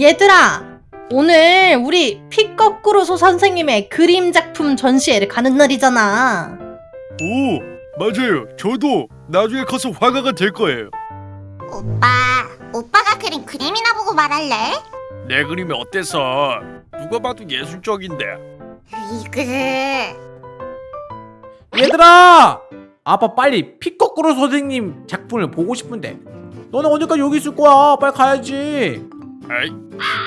얘들아 오늘 우리 피 거꾸로 소 선생님의 그림 작품 전시회를 가는 날이잖아. 오 맞아요. 저도 나중에 커서 화가가 될 거예요. 오빠, 오빠가 그린 그림이나 보고 말할래? 내 그림이 어때서? 누가 봐도 예술적인데. 이그 얘들아! 아빠 빨리 피 거꾸로 선생님 작품을 보고 싶은데. 너네 언제까지 여기 있을 거야? 빨리 가야지 아이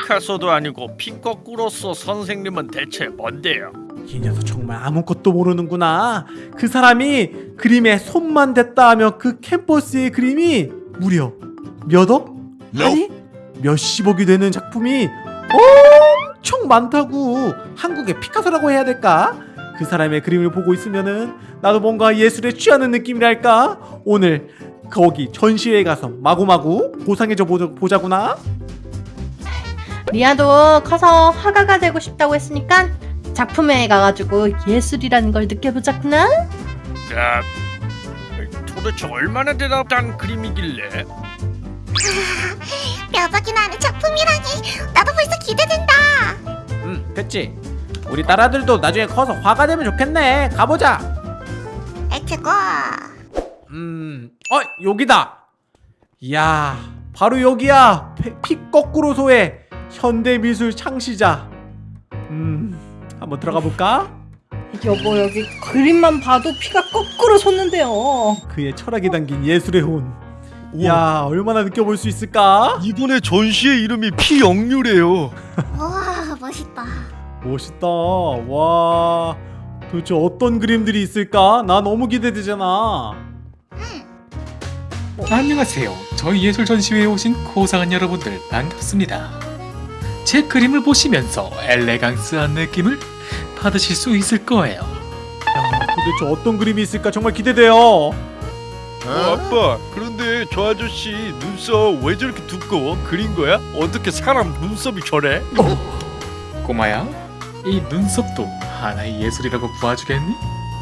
피카소도 아니고 피 거꾸로서 선생님은 대체 뭔데요 이 녀석 정말 아무것도 모르는구나 그 사람이 그림에 손만 댔다 하면 그 캔버스의 그림이 무려 몇 억? 아니 몇십억이 되는 작품이 엄청 많다고 한국의 피카소라고 해야 될까? 그 사람의 그림을 보고 있으면은 나도 뭔가 예술에 취하는 느낌이랄까? 오늘 거기 전시회에 가서 마구마구 보자, 보자구나 리아도 커서 화가가 되고 싶다고 했으니까 작품회에 가가지고 예술이라는 걸 느껴보자꾸나? 자 도대체 얼마나 대단한 그림이길래? 뼈박이나 하는 작품이라니. 나도 벌써 기대된다. 응 그치 우리 딸아들도 나중에 커서 화가 되면 좋겠네. 가보자. 에트고. 음, 어 여기다. 이야, 바로 여기야. 피, 피 거꾸로 소의 현대 미술 창시자. 음, 한번 들어가 볼까? 여보 여기 그림만 봐도 피가 거꾸로 솟는데요 그의 철학이 담긴 예술의 혼. 우와. 이야, 얼마나 느껴볼 수 있을까? 이번에 전시의 이름이 피영유래요 우와 멋있다 멋있다. 와, 도대체 어떤 그림들이 있을까? 나 너무 기대되잖아. 안녕하세요. 저희 예술 전시회에 오신 고상한 여러분들 반갑습니다. 제 그림을 보시면서 엘레강스한 느낌을 받으실 수 있을 거예요. 야, 도대체 어떤 그림이 있을까 정말 기대돼요. 어, 아빠 그런데 저 아저씨 눈썹 왜 저렇게 두꺼워? 그린 거야? 어떻게 사람 눈썹이 저래? 꼬마야, 이 눈썹도 하나의 예술이라고 봐주겠니?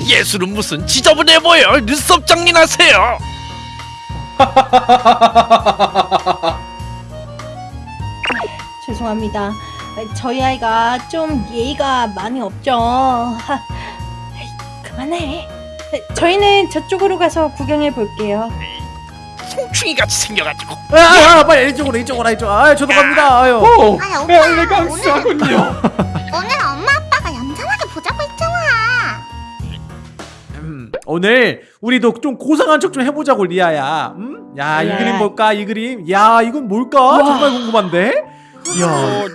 예술은 무슨 지저분해 보여 눈썹 정리하세요 죄송합니다 저희 아이가 좀 예의가 많이 없죠 하, 그만해 저희는 저쪽으로 가서 구경해 볼게요 송충이 같이 생겨가지고 아, 아, 아, 빨리 이쪽으로 이쪽으로 이쪽. 아, 저도 갑니다. 아유. 오, 아니, 오빠, 엘레강스하군요. 오늘 엄마 아빠가 얌전하게 보자고 했잖아 음, 오늘 우리도 좀 고상한 척 좀 해보자고 리아야. 음? 야, 이 예. 그림 볼까? 이 그림. 야, 이건 뭘까? 정말 궁금한데. 야, 어,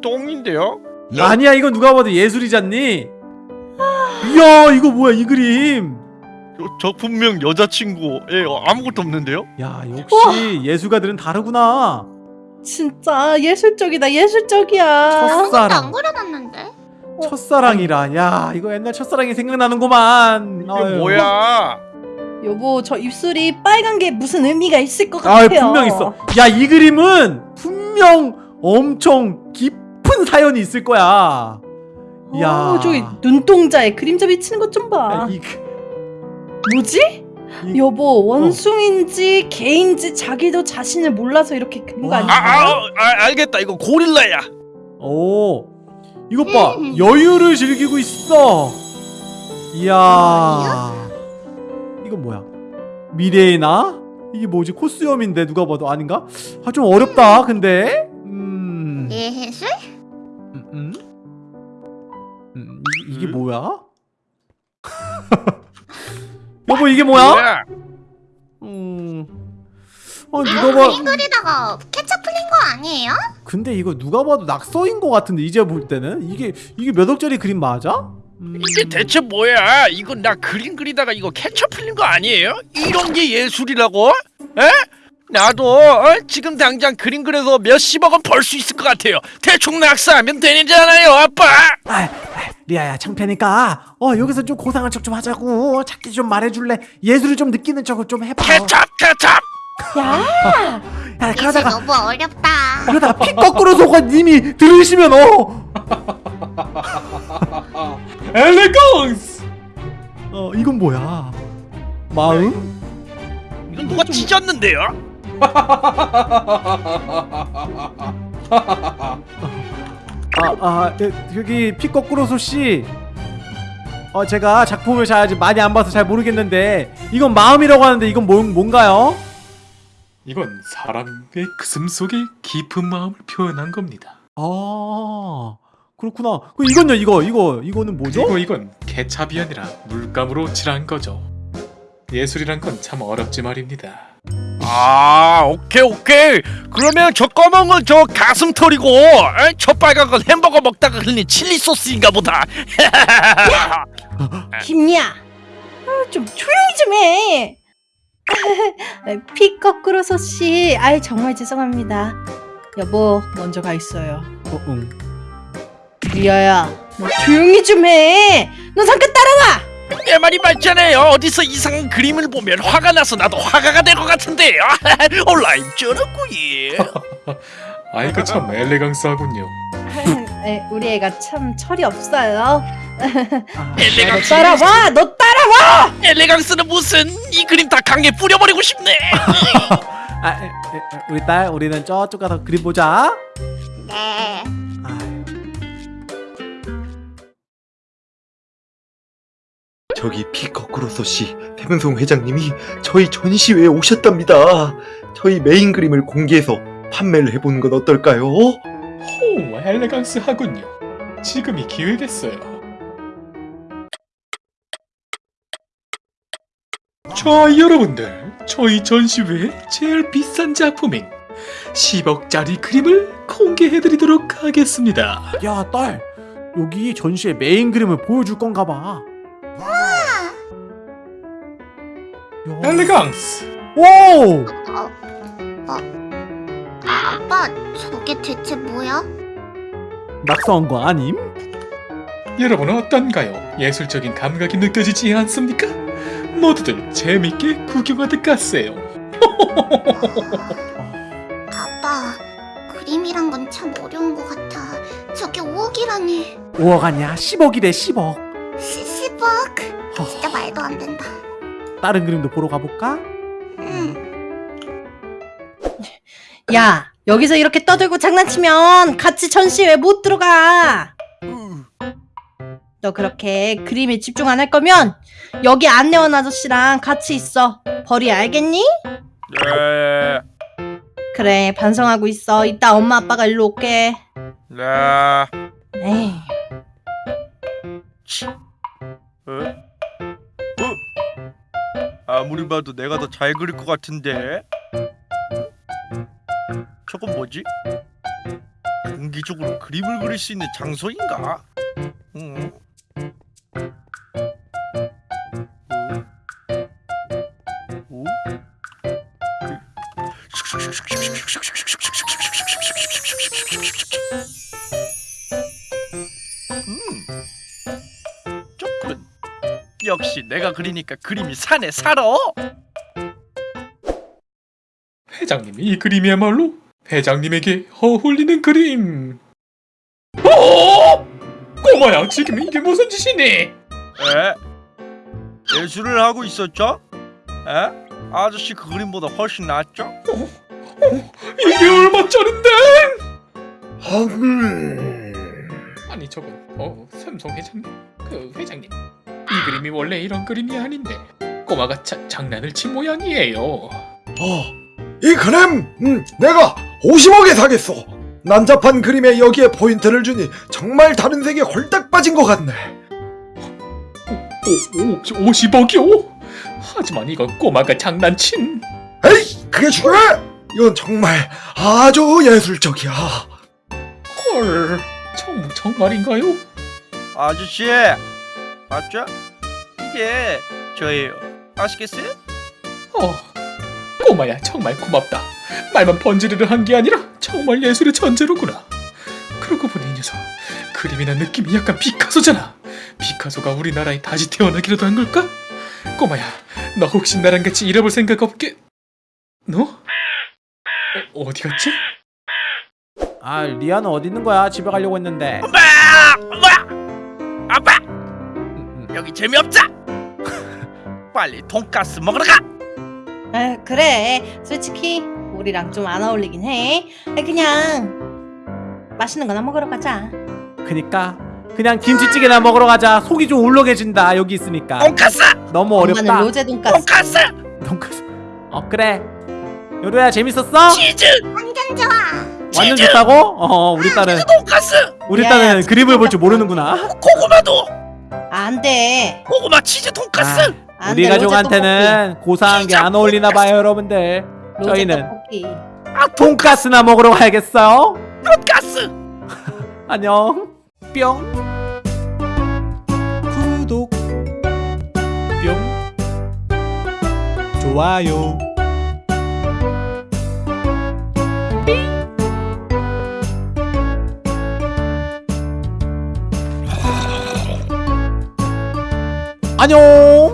똥인데요? 아니야, 이건 누가 봐도 예술이잖니. 이야, 이거 뭐야? 이 그림. 저, 저 분명 여자친구에 아무것도 없는데요? 야, 역시 예술가들은 다르구나. 진짜 예술적이다 예술적이야 아무것도 첫사랑. 안 그려놨는데 첫사랑이라. 야, 이거 옛날 첫사랑이 생각나는구만. 이게 아유. 뭐야? 여보 저 입술이 빨간 게 무슨 의미가 있을 것 아, 같아요 분명 있어. 야, 이 그림은 분명 엄청 깊은 사연이 있을 거야. 야, 어, 저기 눈동자에 그림자 비치는 것 좀 봐. 야, 이 그- 뭐지? 이- 여보 원숭인지 개인지 자기도 자신을 몰라서 이렇게 그린 거 와. 아, 아니야? 아, 아 알겠다 이거 고릴라야 오, 이것 봐. 음. 여유를 즐기고 있어. 이야. 이건 뭐야? 미래의 나? 이게 뭐지? 코스염인데 누가 봐도 아닌가? 아, 좀 어렵다. 근데. 음. 예술? 음, 음? 음, 이, 이게 음? 뭐야? 여보 이게 뭐야? 음. 아 누가 이거 봐. 그림 그리다가 케첩 풀린 거 아니에요? 근데 이거 누가 봐도 낙서인 것 같은데 이제 볼 때는 이게 이게 몇 억짜리 그림 맞아? 음. 이게 대체 뭐야? 이거 나 그림 그리다가 이거 캐쳐 풀린 거 아니에요? 이런 게 예술이라고? 에? 나도 어? 지금 당장 그림 그려서 몇십억 원 벌 수 있을 것 같아요. 대충 낙서하면 되잖아요, 아빠. 아, 아, 리아야 창피하니까 어 여기서 좀 고상한 척 좀 하자고 작게 좀 말해줄래? 예술을 좀 느끼는 척을 좀 해봐. 케찹, 케찹. 야, 야 예술 그러다가 너무 어렵다 그러다가 피 거꾸로 속아 님이 들으시면 어. 엘레강스! 어 이건 뭐야? 마음? 이건 누가 찢었는데요? 아, 아, 예, 여기 피 거꾸로 소 씨. 어, 제가 작품을 잘 아직 많이 안 봐서 잘 모르겠는데 이건 마음이라고 하는데 이건 뭔 뭔가요? 이건 사람의 가슴 속에 깊은 마음을 표현한 겁니다. 아, 그렇구나. 그 이건요, 이거, 이거, 이거는 뭐죠? 그리고 이건 아니라 물감으로 칠한 거죠. 예술이란 건 참 어렵지 말입니다. 아 오케이 오케이 그러면 저 검은 건 저 가슴털이고 에? 저 빨간 건 햄버거 먹다가 흘린 칠리 소스인가 보다 김야, 아, 좀 조용히 좀 해. 피 거꾸로서 씨, 아이 정말 죄송합니다. 여보, 먼저 가 있어요. 어, 응. 리아야, 너 조용히 좀 해. 너 잠깐 따라와. 내 말이 맞잖아요 어디서 이상한 그림을 보면 화가 나서 나도 화가가 될 것 같은데요 온라인 쩌르구이 아이가 참 엘레강스하군요. 에, 우리 애가 참 철이 없어요. 엘레강스 따라와, 너 따라와. 엘레강스는 무슨 이 그림 다 강에 뿌려버리고 싶네 아, 에, 에, 에, 우리 딸, 우리는 저쪽 가서 그림 보자. 네. 저기 피거꾸로서 씨 태문성 회장님이 저희 전시회에 오셨답니다. 저희 메인 그림을 공개해서 판매를 해보는 건 어떨까요? 호, 엘레강스하군요. 지금이 기회겠어요. 자, 여러분들, 저희 전시회의 제일 비싼 작품인 10억짜리 그림을 공개해드리도록 하겠습니다. 야, 딸. 여기 전시회 메인 그림을 보여줄 건가 봐. 엘레강스! 오! 어, 어. 아, 아빠, 저게 대체 뭐야? 낙서한 거 아님? 여러분은 어떤가요? 예술적인 감각이 느껴지지 않습니까? 모두들 재밌게 구경하듯 가세요. 아빠, 그림이란 건 참 어려운 것 같아. 저게 5억이라니. 5억 아니야 10억이래 10억 10억. 진짜 말도 안 된다. 다른 그림도 보러 가볼까? 응. 야, 여기서 이렇게 떠들고 장난치면 같이 전시회 못 들어가. 너 그렇게 그림에 집중 안 할 거면 여기 안내원 아저씨랑 같이 있어. 벌이 알겠니? 네, 그래, 반성하고 있어. 이따 엄마 아빠가 일로 올게. 네. 에이. 아무리 봐도 내가 더 잘 그릴 것 같은데 저건 뭐지? 공기적으로 그림을 그릴 수 있는 장소인가? 음. 오? 오? 역시 내가 그리니까 그림이 산에 살아. 회장님이 이 그림이야말로 회장님에게 어울리는 그림. 어? 꼬마야, 지금 이게 무슨 짓이니? 에? 예술을 하고 있었죠? 에? 아저씨 그 그림보다 훨씬 낫죠? 이게 얼마짜린데? 음... 아니 저건 어 삼성 회장님 그 회장님 이 그림이 원래 이런 그림이 아닌데 꼬마가 자, 장난을 친 모양이에요. 어, 이 그림 음, 내가 50억에 사겠어. 난잡한 그림에 여기에 포인트를 주니 정말 다른 세계에 홀딱 빠진 것 같네. 오, 오, 50억이요? 하지만 이건 꼬마가 장난친 에이, 그게 중요해? 이건 정말 아주 예술적이야. 헐 정, 정말인가요? 아저씨 맞죠? 이게 저예요. 아시겠어요? 어, 꼬마야 정말 고맙다. 말만 번지르르 한 게 아니라 정말 예술의 천재로구나. 그러고 보니 이 녀석 그림이나 느낌이 약간 피카소잖아. 피카소가 우리나라에 다시 태어나기라도 한 걸까? 꼬마야, 너 혹시 나랑 같이 일해볼 생각 없게? 너? 어, 어디 갔지? 아 리아는 어디 있는 거야 집에 가려고 했는데 엄마! 엄마! 아빠! 여기 재미없자! 빨리 돈가스 먹으러 가! 아, 그래. 솔직히 우리랑 좀 안 어울리긴 해. 아, 그냥 맛있는 거나 먹으러 가자. 그니까 그냥 김치찌개나 먹으러 가자 속이 좀 울렁해진다 여기 있으니까 돈까스 너무 엄마는 어렵다 로제 돈까스. 돈까스 돈까스 어 그래 요루야 재밌었어? 치즈 완전 좋아. 완전 치즈! 좋다고? 어 우리 딸은 돈까스 우리 야, 딸은 야, 그림을 볼 줄 모르는구나 고구마도 안 돼. 고구마 치즈 돈까스? 아, 안 우리 가족한테는 고사한 게 안 어울리나 봐요 여러분들. 저희는 떡볶이. 아 돈가스나 먹으러 가야겠어요? 돈까스! 안녕. 뿅. 구독. 뿅. 좋아요 안녕